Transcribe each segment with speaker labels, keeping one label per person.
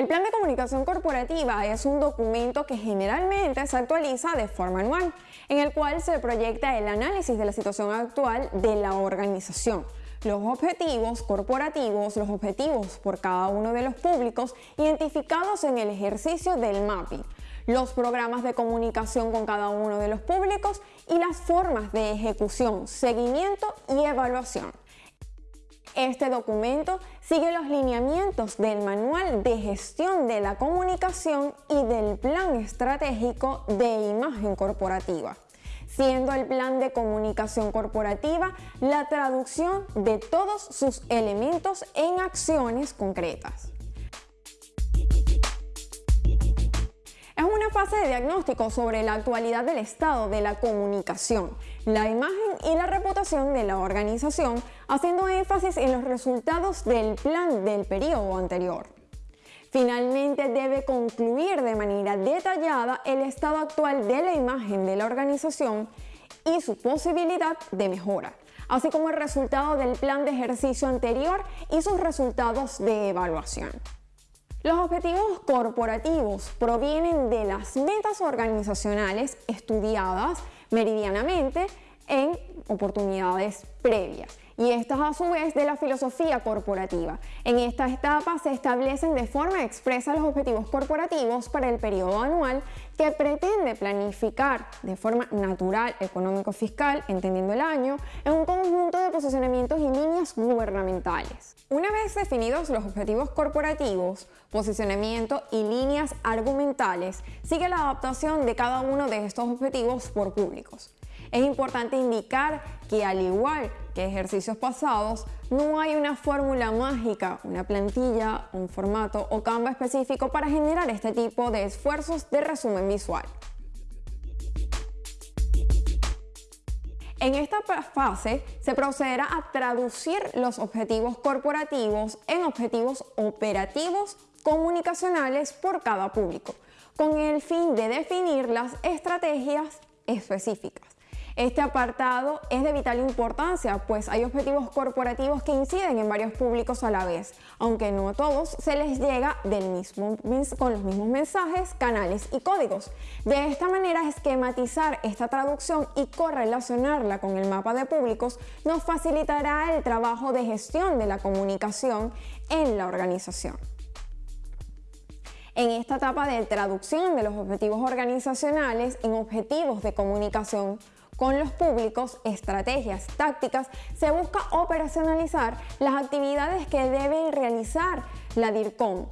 Speaker 1: El plan de comunicación corporativa es un documento que generalmente se actualiza de forma anual, en el cual se proyecta el análisis de la situación actual de la organización, los objetivos corporativos, los objetivos por cada uno de los públicos identificados en el ejercicio del mapping, los programas de comunicación con cada uno de los públicos y las formas de ejecución, seguimiento y evaluación. Este documento sigue los lineamientos del Manual de Gestión de la Comunicación y del Plan Estratégico de Imagen Corporativa, siendo el Plan de Comunicación Corporativa la traducción de todos sus elementos en acciones concretas. Fase de diagnóstico sobre la actualidad del estado de la comunicación, la imagen y la reputación de la organización, haciendo énfasis en los resultados del plan del periodo anterior. Finalmente debe concluir de manera detallada el estado actual de la imagen de la organización y su posibilidad de mejora, así como el resultado del plan de ejercicio anterior y sus resultados de evaluación. Los objetivos corporativos provienen de las metas organizacionales estudiadas meridianamente en oportunidades previas y estas a su vez de la filosofía corporativa. En esta etapa se establecen de forma expresa los objetivos corporativos para el periodo anual que pretende planificar de forma natural, económico-fiscal, entendiendo el año, en un conjunto de posicionamientos y líneas gubernamentales. Una vez definidos los objetivos corporativos, posicionamiento y líneas argumentales, sigue la adaptación de cada uno de estos objetivos por públicos. Es importante indicar que al igual que ejercicios pasados, no hay una fórmula mágica, una plantilla, un formato o Canva específico para generar este tipo de esfuerzos de resumen visual. En esta fase se procederá a traducir los objetivos corporativos en objetivos operativos comunicacionales por cada público, con el fin de definir las estrategias específicas. Este apartado es de vital importancia, pues hay objetivos corporativos que inciden en varios públicos a la vez, aunque no a todos se les llega con los mismos mensajes, canales y códigos. De esta manera, esquematizar esta traducción y correlacionarla con el mapa de públicos nos facilitará el trabajo de gestión de la comunicación en la organización. En esta etapa de traducción de los objetivos organizacionales en objetivos de comunicación con los públicos, estrategias, tácticas, se busca operacionalizar las actividades que debe realizar la DIRCOM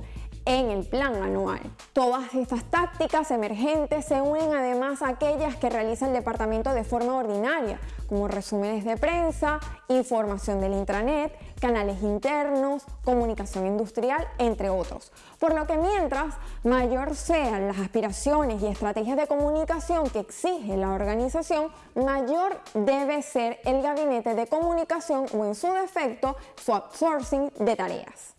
Speaker 1: en el plan anual. Todas estas tácticas emergentes se unen además a aquellas que realiza el departamento de forma ordinaria, como resúmenes de prensa, información del intranet, canales internos, comunicación industrial, entre otros. Por lo que mientras mayor sean las aspiraciones y estrategias de comunicación que exige la organización, mayor debe ser el gabinete de comunicación o en su defecto su outsourcing de tareas.